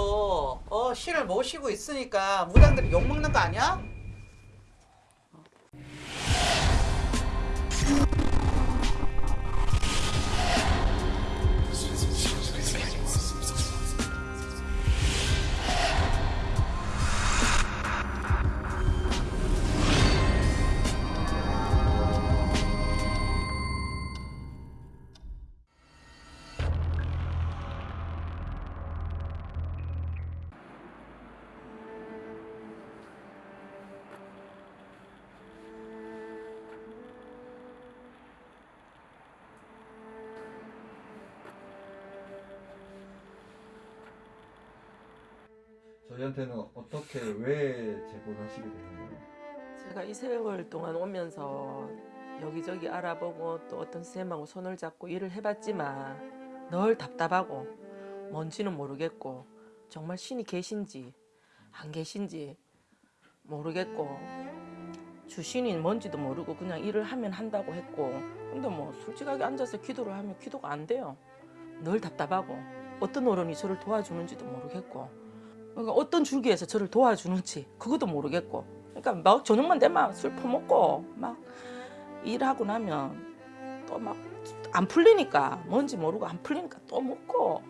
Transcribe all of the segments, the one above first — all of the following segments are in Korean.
어 신을 모시고 있으니까 무당들이 욕 먹는 거 아니야? 저희한테는 어떻게 왜 제보를 하시게 되나요? 제가 이 세월 동안 오면서 여기저기 알아보고 또 어떤 선생님하고 손을 잡고 일을 해봤지만 늘 답답하고 뭔지는 모르겠고 정말 신이 계신지 안 계신지 모르겠고 주신이 뭔지도 모르고 그냥 일을 하면 한다고 했고 근데 뭐 솔직하게 앉아서 기도를 하면 기도가 안 돼요 늘 답답하고 어떤 어른이 저를 도와주는지도 모르겠고 그러니까 어떤 줄기에서 저를 도와주는지 그것도 모르겠고 그러니까 막 저녁만 되면 술 퍼먹고 막 일하고 나면 또 막 안 풀리니까 뭔지 모르고 안 풀리니까 또 먹고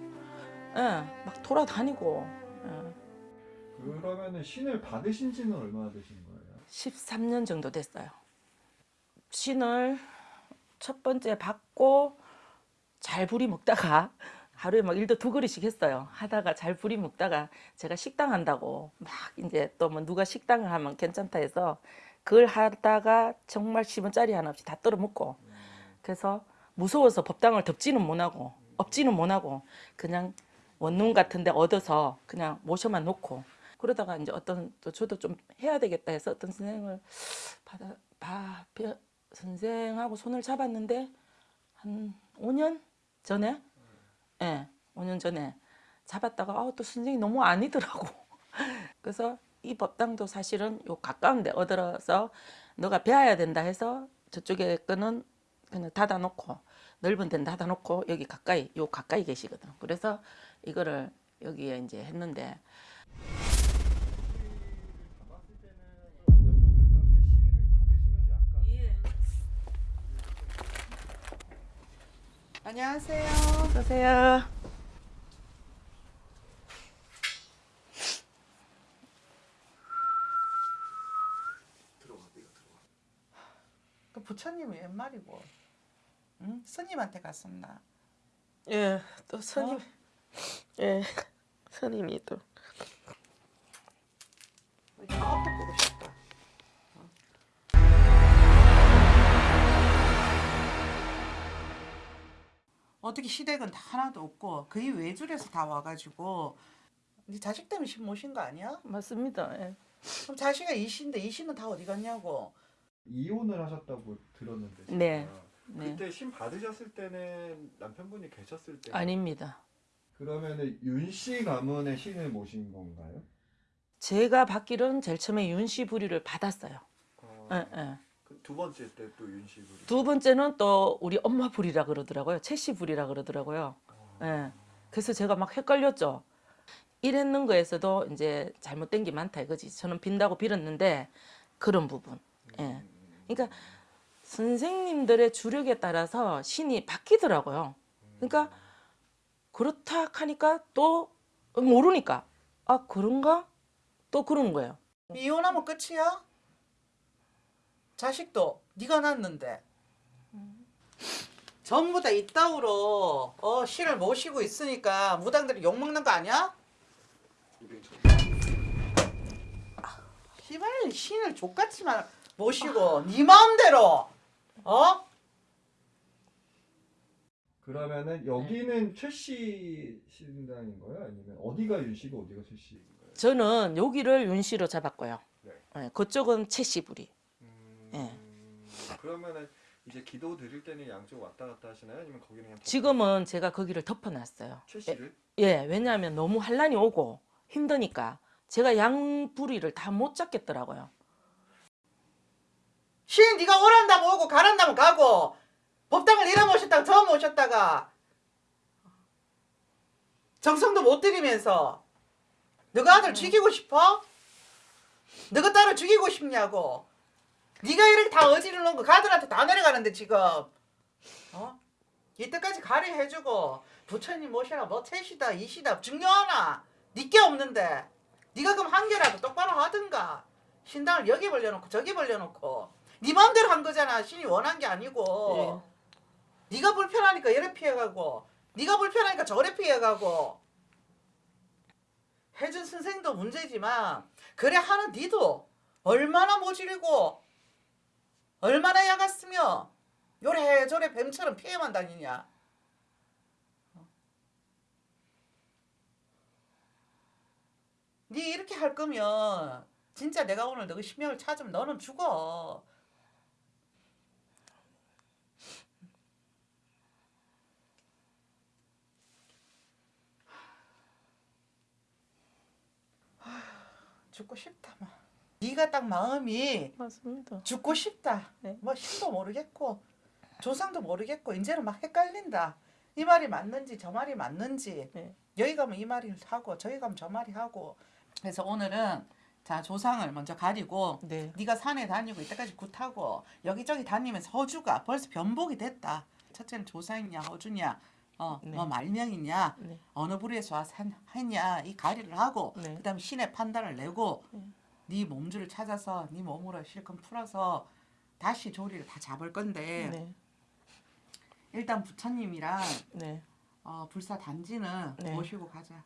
예, 막 돌아다니고 예. 그러면은 신을 받으신 지는 얼마나 되신 거예요? 13년 정도 됐어요. 신을 첫 번째 받고 잘 부리 먹다가 하루에 막 일도 두 그릇씩 했어요. 하다가 잘 부리 먹다가 제가 식당 한다고 막 이제 또 뭐 누가 식당을 하면 괜찮다 해서 그걸 하다가 정말 10원짜리 하나 없이 다 떨어 먹고 그래서 무서워서 법당을 덮지는 못하고 엎지는 못하고 그냥 원룸 같은 데 얻어서 그냥 모셔만 놓고 그러다가 이제 어떤 또 저도 좀 해야 되겠다 해서 어떤 선생을 받아 봐 벼- 선생하고 손을 잡았는데 한 5년 전에 예, 5년 전에 잡았다가 아, 또 선생이 너무 아니더라고. 그래서 이 법당도 사실은 요 가까운 데 얻어서 너가 배워야 된다 해서 저쪽에 거는 그냥 닫아놓고 넓은 데는 닫아놓고 여기 가까이 요 가까이 계시거든. 그래서 이거를 여기에 이제 했는데 안녕하세요. 어서오세요. 그 부처님이 웬 말이고? 응? 스님한테 갔었나? 예, 또 스님, 어? 예, 스님이 또 어떻게 시댁은 다 하나도 없고 거의 외줄에서 다 와가지고 네 자식 때문에 신 모신 거 아니야? 맞습니다. 예. 그럼 자식이 이신데 이신은 다 어디 갔냐고? 이혼을 하셨다고 들었는데 제가. 네, 네. 그때 신 받으셨을 때는 남편분이 계셨을 때 아닙니다. 그러면은 윤씨 가문의 신을 모신 건가요? 제가 받기로는 제일 처음에 윤씨 부리를 받았어요. 어, 예, 예. 그두 번째 때 또 윤씨 부리 두 번째는 또 우리 엄마 부리라 그러더라고요. 채씨 부리라 그러더라고요. 예. 그래서 제가 막 헷갈렸죠. 일했는 거에서도 이제 잘못된 게 많다 이거지. 저는 빈다고 빌었는데 그런 부분. 예. 그러니까 선생님들의 주력에 따라서 신이 바뀌더라고요. 그러니까 그렇다 하니까 또 모르니까 아 그런가? 또 그런 거예요. 이혼하면 끝이야? 자식도 네가 낳는데 전부 다 이따위로 어 신을 모시고 있으니까 무당들이 욕 먹는 거 아니야? 시발 신을 족같이만 모시고 네 마음대로 어? 그러면은 여기는 최씨 신당인 거예요? 아니면 어디가 윤씨고 어디가 최씨인 거예요? 저는 여기를 윤씨로 잡았고요. 네. 예, 그쪽은 채씨 부리. 음, 예. 그러면은 이제 기도 드릴 때는 양쪽 왔다 갔다 하시나요? 아니면 거기는 그냥 지금은 제가 거기를 덮어놨어요. 최씨를? 예, 왜냐하면 너무 환란이 오고 힘드니까 제가 양 부리를 다 못 잡겠더라고요. 신 네가 오란다면 오고 가란다면 가고 법당을 이래 모셨다가 저 모셨다가 정성도 못 들이면서 너가 아들 죽이고 싶어? 너가 딸을 죽이고 싶냐고? 네가 이렇게 다 놓은 거 가들한테 다 내려가는데 지금 어? 이때까지 가리 해주고 부처님 모시라. 뭐 셋이다 이시다. 중요하나? 니께 없는데. 네가 그럼 한 개라도 똑바로 하든가. 신당을 여기 벌려놓고 저기 벌려놓고. 네 마음대로 한 거잖아. 신이 원한 게 아니고. 네가 불편하니까 이래 피해가고 네가 불편하니까 저래 피해가고. 혜준 선생도 문제지만 그래 하는 니도 얼마나 모질이고 얼마나 야갔으며 요래저래 뱀처럼 피해만 다니냐? 니 이렇게 할 거면 진짜 내가 오늘 너그 신명을 찾으면 너는 죽어. 죽고 싶다 막 네가 딱 마음이 맞습니다. 죽고 싶다. 네. 뭐 신도 모르겠고 조상도 모르겠고 이제는 막 헷갈린다. 이 말이 맞는지 저 말이 맞는지 네. 여기 가면 이 말이 하고 저기 가면 저 말이 하고 그래서 오늘은 자 조상을 먼저 가리고 네. 네가 산에 다니고 이때까지 굿하고 여기저기 다니면서 허주가 벌써 변복이 됐다. 첫째는 조상이냐 허주냐 어, 네. 뭐 말명이냐 네. 어느 부류에서 했냐 이 가리를 하고 네. 그다음에 신의 판단을 내고 네. 네 몸줄을 찾아서 네 몸으로 실컷 풀어서 다시 조리를 다 잡을 건데 네. 일단 부처님이랑 네. 어, 불사 단지는 네. 모시고 가자.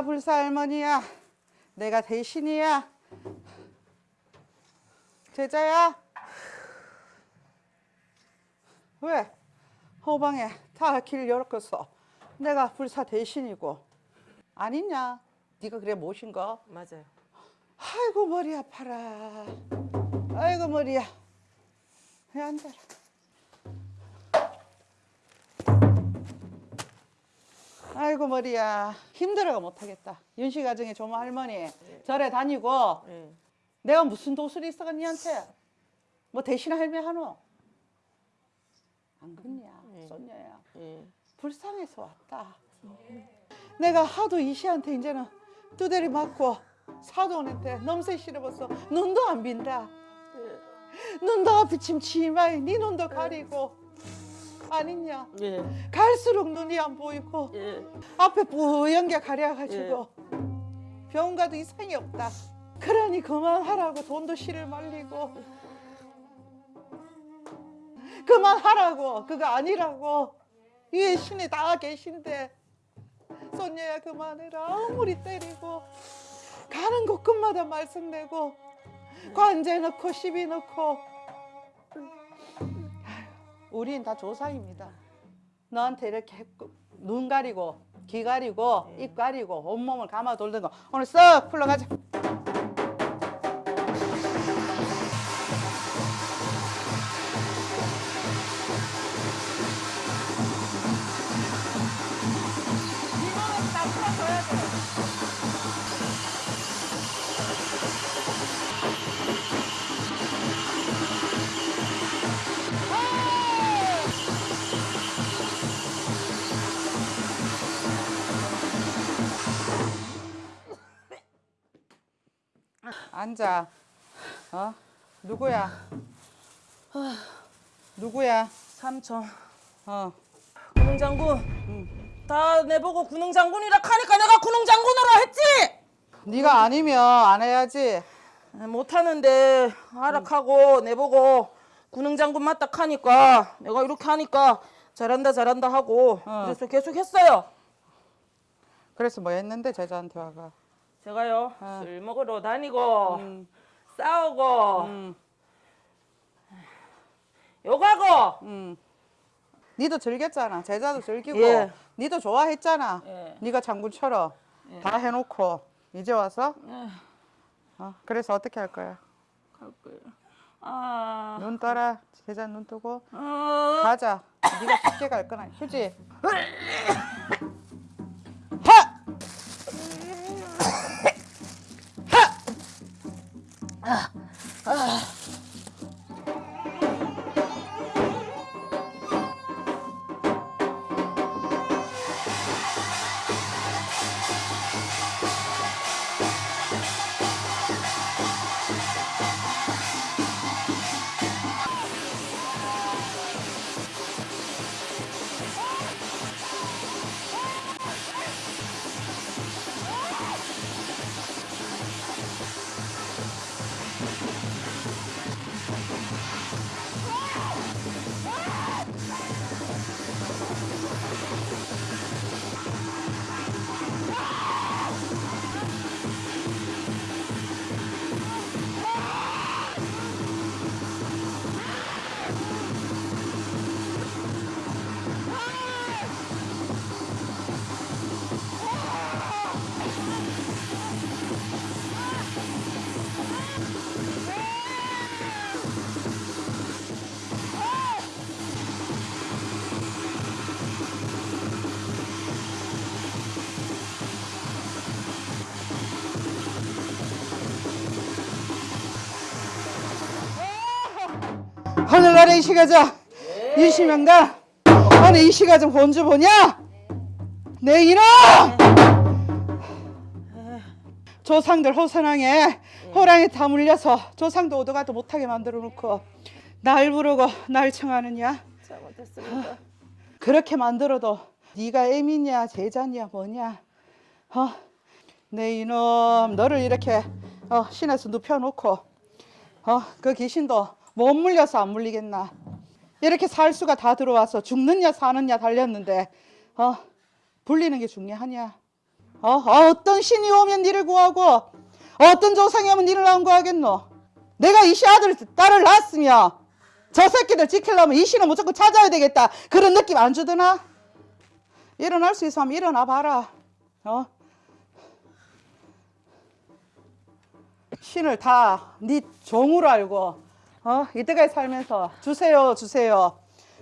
내가 불사 할머니야. 내가 대신이야. 제자야. 왜? 호방에 다 길 열었겠어. 내가 불사 대신이고. 아니냐? 네가 그래 모신 거? 맞아요. 아이고 머리 아파라. 아이고 머리야. 왜 앉아라. 아이고 머리야. 힘들어가 못하겠다. 윤씨 가정에 조모 할머니 절에 다니고 네. 내가 무슨 도술이 있어가 니한테 뭐 대신 할매 하노? 안 그렇냐 네. 손녀야. 예. 불쌍해서 왔다. 내가 하도 이씨한테 이제는 두대리 맞고 사돈한테 넘새 실어봤어. 눈도 안 빈다. 눈도 비침 치마에 네 눈도 가리고 아니냐. 예. 갈수록 눈이 안 보이고 예. 앞에 뿌연 게 가려가지고 병원 가도 이상이 없다. 그러니 그만하라고 돈도 실을 말리고. 그만하라고. 그거 아니라고. 위에 신이 다 계신데. 손녀야 그만해라. 아무리 때리고. 가는 곳곳마다 말씀 내고. 관제 넣고 시비 넣고 우린 다 조상입니다. 너한테 이렇게 눈 가리고 귀 가리고 입 가리고 온몸을 감아 돌던 거 오늘 썩 풀러가자. 앉아. 어? 누구야? 누구야? 삼촌 어. 군웅 장군 다 내보고 군웅 장군이라 하니까 내가 군웅 장군으로 했지 네가 아니면 안 해야지. 못하는데 하락하고 내보고 군웅 장군 맞다 하니까 내가 이렇게 하니까 잘한다 잘한다 하고 어. 그래서 계속 했어요 그래서 뭐 했는데 제자한테 와가. 제가요 어. 술 먹으러 다니고 음. 싸우고 음. 욕하고 음. 니도 즐겼잖아. 제자도 즐기고. 예. 니도 좋아했잖아. 예. 네가 장군처럼 다 해놓고 이제 와서 예. 어, 그래서 어떻게 할 거야? 갈 거예요 아눈 떠라. 제자 눈 뜨고 어. 가자. 네가 쉽게 갈 거나 휴지. ああ 하늘나라 이 시가 자 이시명가 아니 이 시가 좀 본주 보냐? 내 이놈! 조상들 호선왕에 호랑이 다 물려서 조상도 오도가도 못하게 만들어 놓고 날 부르고 날 청하느냐? 잘못했습니다 그렇게 만들어도 네가 애미냐 제자냐 뭐냐 어? 내 이놈 너를 이렇게 어, 신에서 눕혀놓고 어, 그 귀신도 못 물려서 안 물리겠나 이렇게 살 수가 다 들어와서 죽느냐 사느냐 달렸는데 어, 불리는 게 중요하냐 어, 어 떤 신이 오면 니를 구하고 어떤 조상이 오면 니를 안 구하겠노 내가 이씨 아들 딸을 낳았으며 저 새끼들 지키려면 이 신을 무조건 찾아야 되겠다. 그런 느낌 안 주드나? 일어날 수 있으면 일어나 봐라. 어? 신을 다 네 종으로 알고 어? 이때까지 살면서 주세요, 주세요.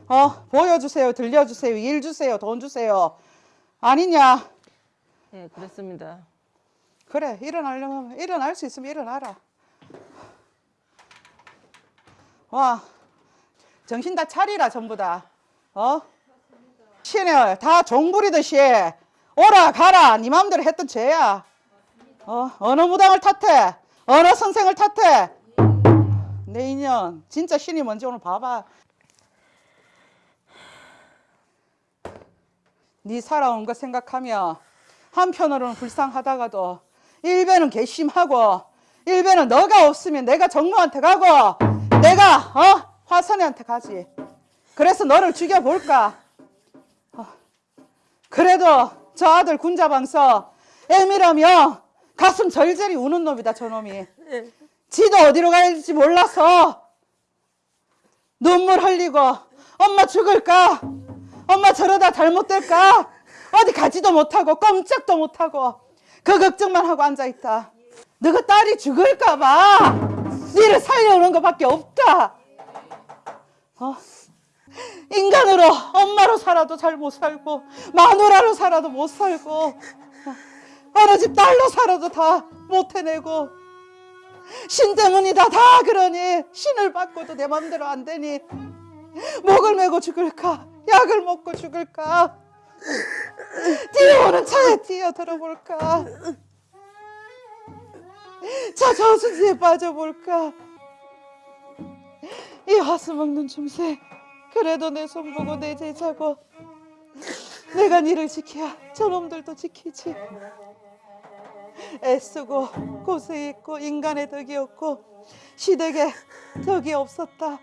어? 보여주세요, 들려주세요, 일 주세요, 돈 주세요. 아니냐? 예 그랬습니다 그래, 일어나려면 일어날 수 있으면 일어나라. 와, 정신 다 차리라 전부 다. 어? 신을 다 종부리듯이 오라 가라 네 마음대로 했던 죄야. 어? 어느 무당을 탓해? 어느 선생을 탓해? 내 인연 진짜 신이 뭔지 오늘 봐봐. 네 살아온 거 생각하며 한편으로는 불쌍하다가도 일배는 괘씸하고 일배는 너가 없으면 내가 정모한테 가고 내가 어 화선이한테 가지. 그래서 너를 죽여볼까? 어, 그래도 저 아들 군자방서 애미라며 가슴 절절히 우는 놈이다 저놈이. 지도 어디로 갈지 몰라서 눈물 흘리고 엄마 죽을까? 엄마 저러다 잘못될까? 어디 가지도 못하고 꼼짝도 못하고 그 걱정만 하고 앉아있다. 너가 딸이 죽을까봐 니를 살려오는 것밖에 없다. 어? 인간으로 엄마로 살아도 잘 못 살고 마누라로 살아도 못 살고 어, 어느 집 딸로 살아도 다 못 해내고 신 때문이다. 다 그러니 신을 받고도 내 맘대로 안 되니 목을 메고 죽을까? 약을 먹고 죽을까? 뛰어오는 차에 뛰어 들어볼까? 차 저수지에 빠져볼까? 이 하수 먹는 중세 그래도 내 손 보고 내 제자고. 내가 니를 지켜야 저놈들도 지키지 애쓰고 고생했고 인간의 덕이 없고 시댁에 덕이 없었다.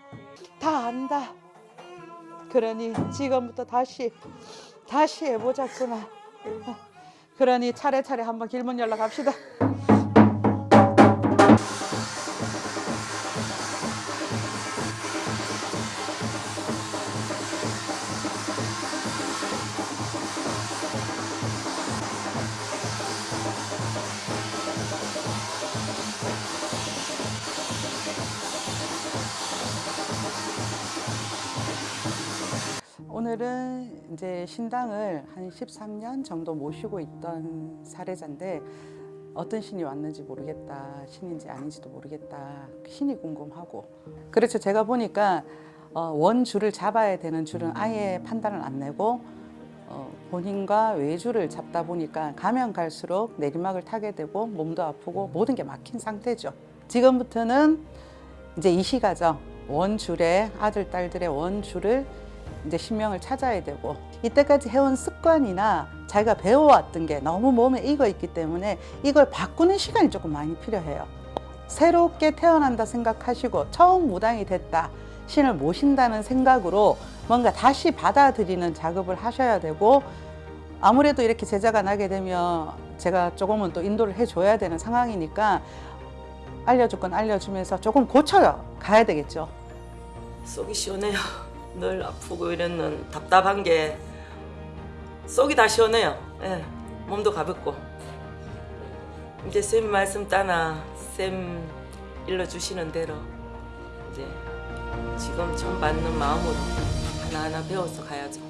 다 안다. 그러니 지금부터 다시 다시 해보자꾸나. 그러니 차례차례 한번 길문 연락 합시다 이제 신당을 한 13년 정도 모시고 있던 사례자인데 어떤 신이 왔는지 모르겠다. 신인지 아닌지도 모르겠다. 신이 궁금하고. 그렇죠. 제가 보니까 어, 원줄을 잡아야 되는 줄은 아예 판단을 안 내고 어, 본인과 외주를 잡다 보니까 가면 갈수록 내리막을 타게 되고 몸도 아프고 모든 게 막힌 상태죠. 지금부터는 이제 이 시가죠. 원줄의 아들, 딸들의 원줄을 이제 신명을 찾아야 되고 이때까지 해온 습관이나 자기가 배워왔던 게 너무 몸에 익어 있기 때문에 이걸 바꾸는 시간이 조금 많이 필요해요. 새롭게 태어난다 생각하시고 처음 무당이 됐다 신을 모신다는 생각으로 뭔가 다시 받아들이는 작업을 하셔야 되고 아무래도 이렇게 제자가 나게 되면 제가 조금은 또 인도를 해줘야 되는 상황이니까 알려줄 건 알려주면서 조금 고쳐요 가야 되겠죠. 속이 시원해요. 늘 아프고 이랬는 답답한 게 속이 다 시원해요. 예, 몸도 가볍고 이제 쌤 말씀 따나 쌤 일러주시는 대로 이제 지금 처음 받는 마음으로 하나하나 배워서 가야죠.